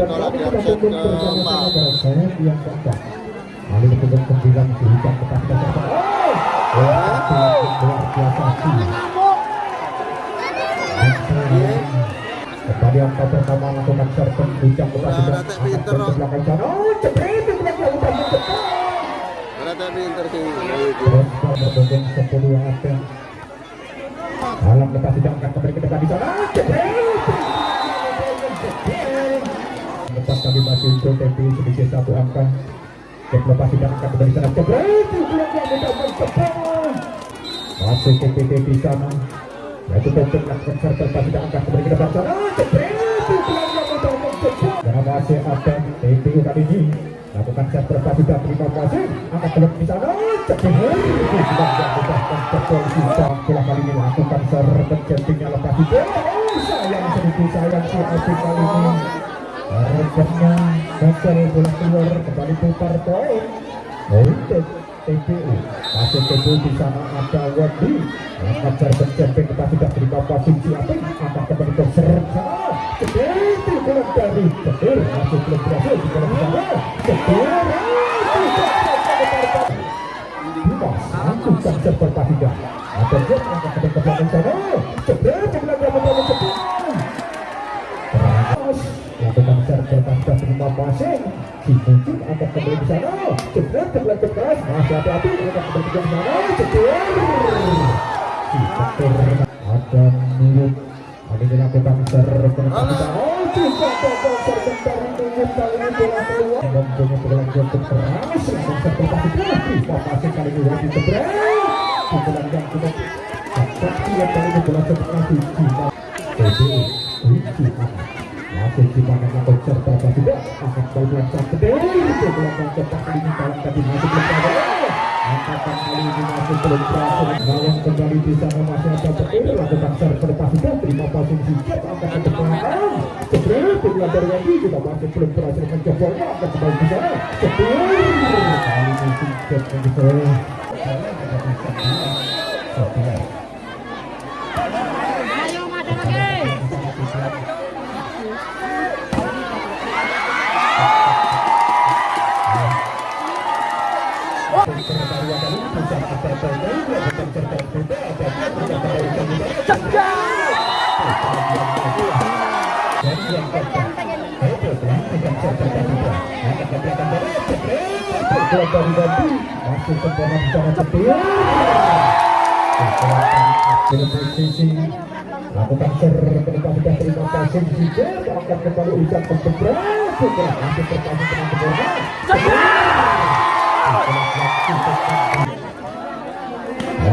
ditolak di offset keempat saya yang keempat. Lalu berikut sembilan oh! Luar biasa sih pertama lakukan serpen belakang sana. Oh, jebret itu belakang udah mencetak. Rata pinter sih Terus. Berbondong sepuluh yang ada. Dalam lepas diangkat kembali ke depan di sana. Oh, Lepas kali masih untuk tempi sedikit satu angka. Cek lepas diangkat kembali di sana. Jebret itu mencetak. Masih TPT di sana. Untuk melakukan serta lepas diangkat kembali ke depan sana. Dan masih ada TPU kali ini lakukan set berapa sudah terima kasih angkat belok di sana cepat sisa bola kali ini lepas itu oh kali ini rekennya gagal bola keluar kembali putar poin. Untuk TPU masih TPU di sana ada Wendy angkat serben jemping lepas sudah terima kasih si Apik angkat kembali ke sana seperti bola dari Ketir masih belum berhasil di bola sana. Ketir Dimas lakukan seperti tidak ada Jet si kembali di sana keras masih hati-hati kembali ke sana si ada Oh dari bola keluar Mempunyai keras kali ini Pukulan yang cukup Tapi yang kali ini bola Masih serta juga Angkat bal belakang gede Itu belakang cepat ini Kawan tadi masih belum ada Angkatan kali ini masih belum berhasil Gawang kembali di sana masih ada petir Lakukan server pas juga Terima passing sikit Angkat ke belakang Jebret Kedua dari Wendy juga masih belum berhasil mencobolnya Angkat kembali di sana Jebret Kali ini mencoba Sebelas sudah terima kasih juga akan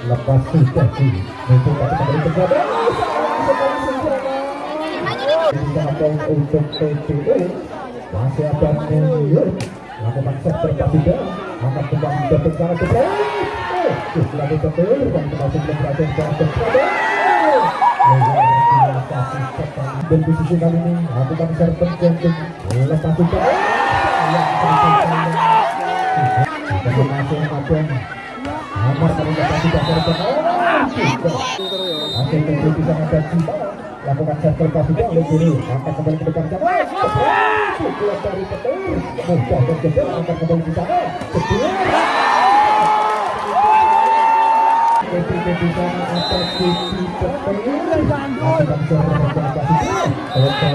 lepas Mumpung tapi kembali ke berada. Di samping untuk TPU masih ada Nuyur lakukan set terkatiga akan kembali ke bencana ke Oh, setelah betul dan termasuk belum berhasil secara terkada. Dan di sisi kali ini lakukan serpen jantung lepas juga. Yang terkait tidak serpen. Oh, juga. Pinter. Hasil tentu bisa ada Cima lakukan server juga oleh dulu angkat kembali ke depan sana. Pukulan dari petir mudah angkat kembali sana. Di sana ada Petir Hotel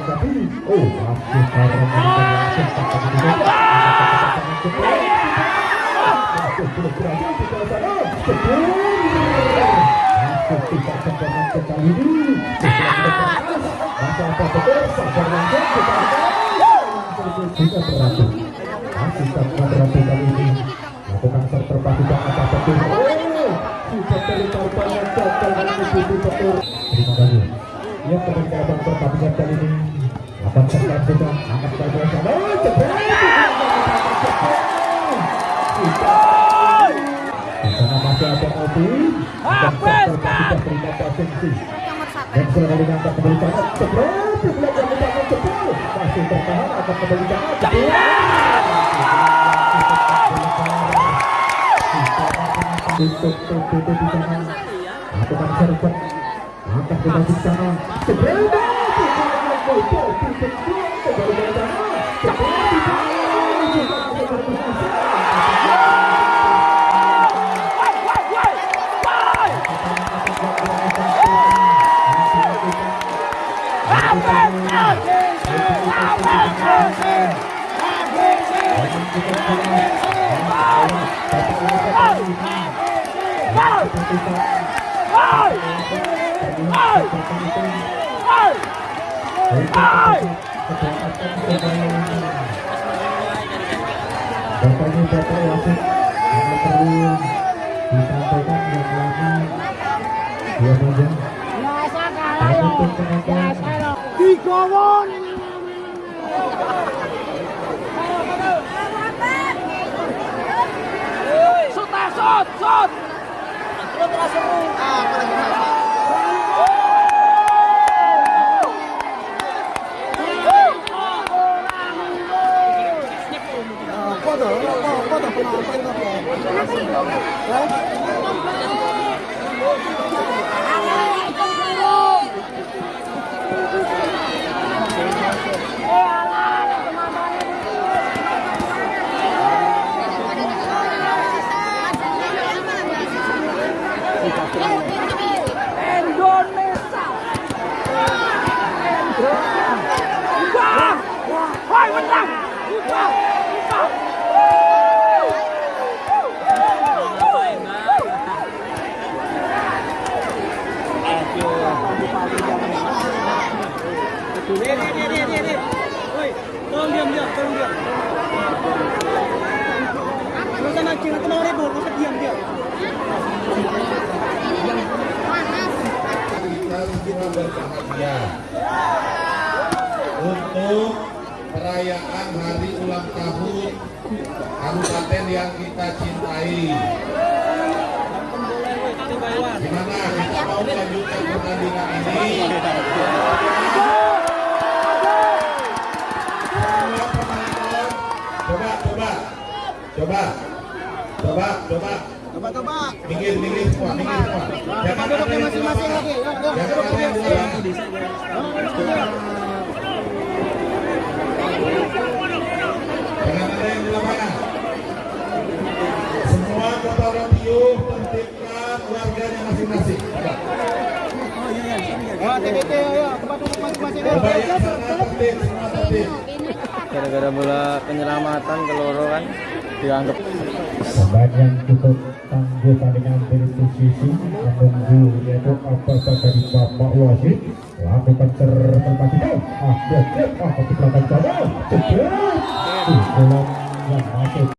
Tadi. Oh, masih. Terima kasih. Kali ini ada Obi. Dan terima kasih sih. Dan kembali angkat kembali belakang belakang jebret. Masih bertahan akan kembali sana. Tutup tutup di sana. Lakukan kembali di sana. Jebret. Bapaknya bapak wasit Karena perlu disampaikan yang lama Dia saja Biasa kalah lo. Biasa lo. Digowon. Sut, yang kita cintai. Gimana kita mau melanjutkan pertandingan ini? Coba coba coba coba coba Coba coba. minggir minggir semua minggir semua. Jangan ada yang masing-masing lagi. Jangan ada yang duduk. di lapangan. Jangan ada yang di lapangan. Semua kota radio tertibkan warganya masing-masing. Coba. Oh, TBT, ayo, tempat duduk masing-masing. yuk. Coba yang sana tertib, semua tertib. gara-gara bola penyelamatan ke loro kan dianggap Pemain yang cukup tangguh dengan posisi menunggu yaitu apa dari bapak wasit lakukan serta partiga ah dia cek ah ke belakang sana bola yang masuk